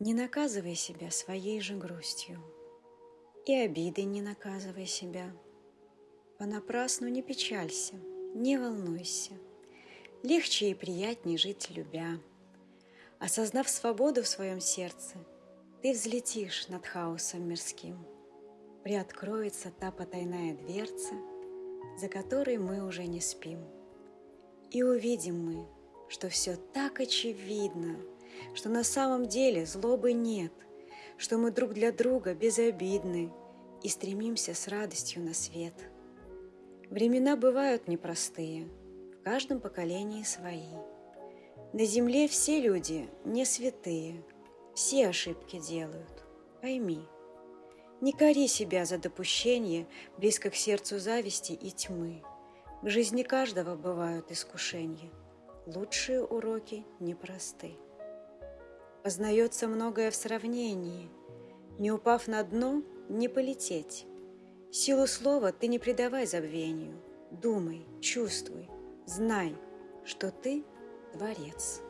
Не наказывай себя своей же грустью, И обидой не наказывай себя. Понапрасну не печалься, не волнуйся, Легче и приятней жить любя. Осознав свободу в своем сердце, Ты взлетишь над хаосом мирским. Приоткроется та потайная дверца, За которой мы уже не спим. И увидим мы, что все так очевидно — что на самом деле злобы нет, что мы друг для друга безобидны и стремимся с радостью на свет. Времена бывают непростые, в каждом поколении свои. На земле все люди не святые, все ошибки делают, пойми. Не кори себя за допущение близко к сердцу зависти и тьмы. В жизни каждого бывают искушения. Лучшие уроки непросты. Познается многое в сравнении. Не упав на дно, не полететь. Силу слова ты не придавай забвению. Думай, чувствуй, знай, что ты – творец.